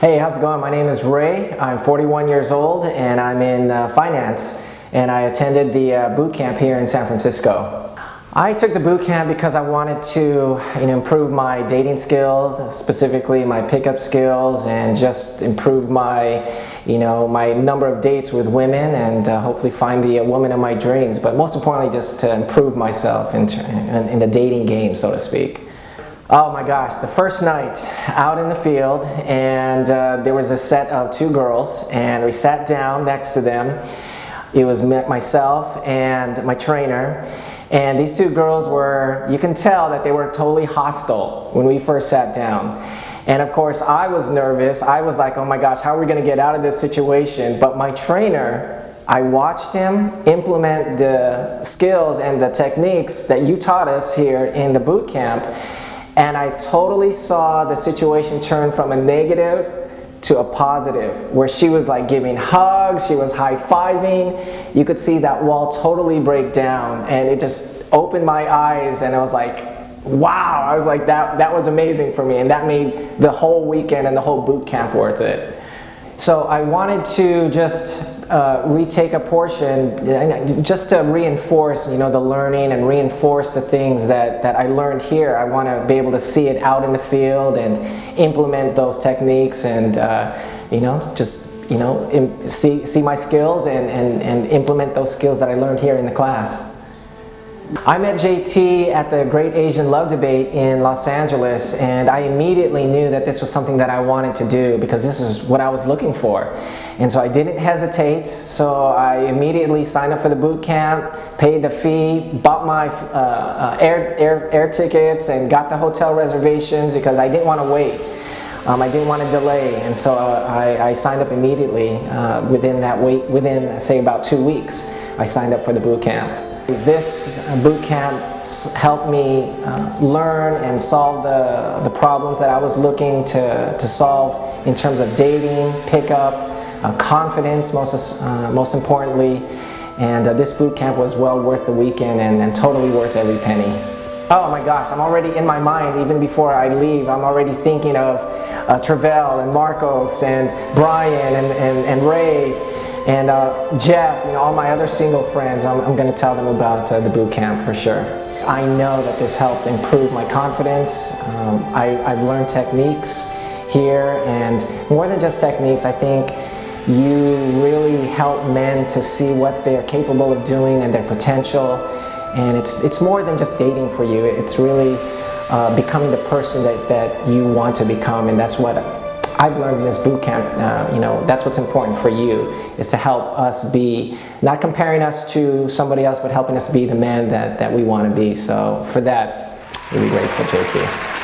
Hey, how's it going? My name is Ray. I'm 41 years old and I'm in uh, finance and I attended the uh, boot camp here in San Francisco. I took the boot camp because I wanted to you know, improve my dating skills, specifically my pickup skills, and just improve my, you know, my number of dates with women and uh, hopefully find the woman of my dreams. But most importantly, just to improve myself in, in, in the dating game, so to speak. Oh my gosh, the first night out in the field and uh, there was a set of two girls and we sat down next to them. It was myself and my trainer and these two girls were, you can tell that they were totally hostile when we first sat down. And of course, I was nervous. I was like, oh my gosh, how are we going to get out of this situation? But my trainer, I watched him implement the skills and the techniques that you taught us here in the boot camp. And I totally saw the situation turn from a negative to a positive where she was like giving hugs, she was high-fiving. You could see that wall totally break down and it just opened my eyes and I was like, wow, I was like, that, that was amazing for me and that made the whole weekend and the whole boot camp worth it. So I wanted to just uh, retake a portion just to reinforce you know the learning and reinforce the things that that I learned here I want to be able to see it out in the field and implement those techniques and uh, you know just you know see see my skills and, and and implement those skills that I learned here in the class. I met JT at the Great Asian Love Debate in Los Angeles and I immediately knew that this was something that I wanted to do because this is what I was looking for. And so I didn't hesitate, so I immediately signed up for the boot camp, paid the fee, bought my uh, uh, air, air, air tickets and got the hotel reservations because I didn't want to wait. Um, I didn't want to delay and so uh, I, I, signed up immediately uh, within that wait, within say about two weeks, I signed up for the boot camp. This boot camp helped me uh, learn and solve the, the problems that I was looking to, to solve in terms of dating, pickup, uh, confidence most, uh, most importantly. And uh, this boot camp was well worth the weekend and, and totally worth every penny. Oh my gosh, I'm already in my mind, even before I leave, I'm already thinking of uh, Travell and Marcos and Brian and, and, and Ray and uh, Jeff, you know, all my other single friends, I'm, I'm going to tell them about uh, the boot camp for sure. I know that this helped improve my confidence. Um, I, I've learned techniques here and more than just techniques, I think you really help men to see what they're capable of doing and their potential. And it's, it's more than just dating for you. It's really uh, becoming the person that, that you want to become and that's what I've learned in this boot camp, uh, you know, that's what's important for you, is to help us be, not comparing us to somebody else, but helping us be the man that, that we want to be. So for that, really grateful, JT.